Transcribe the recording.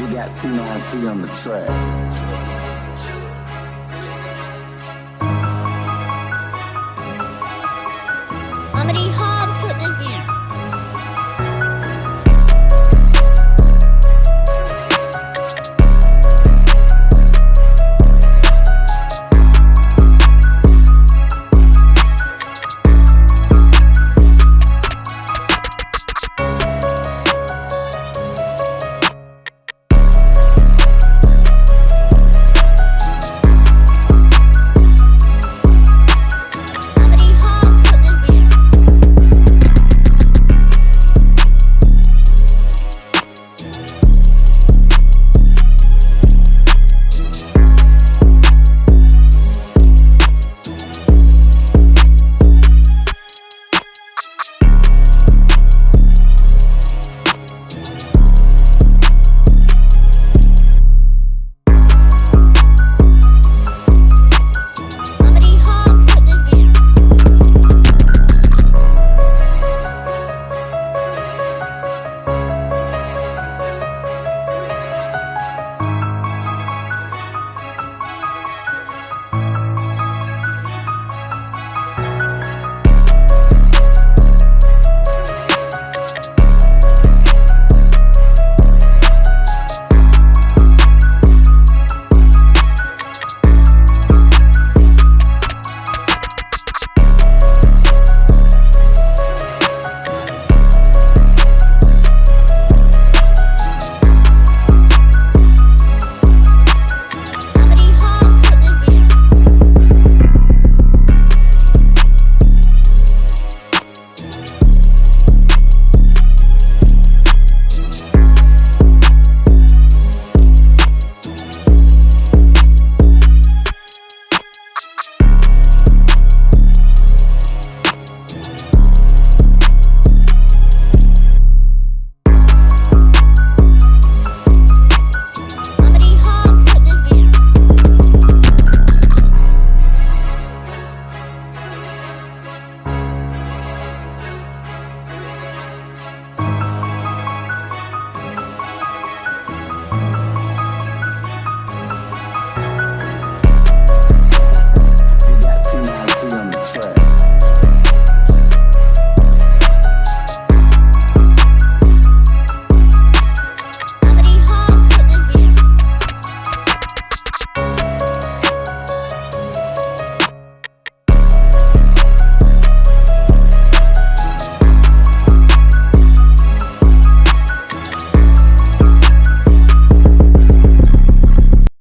We got T9C on the track.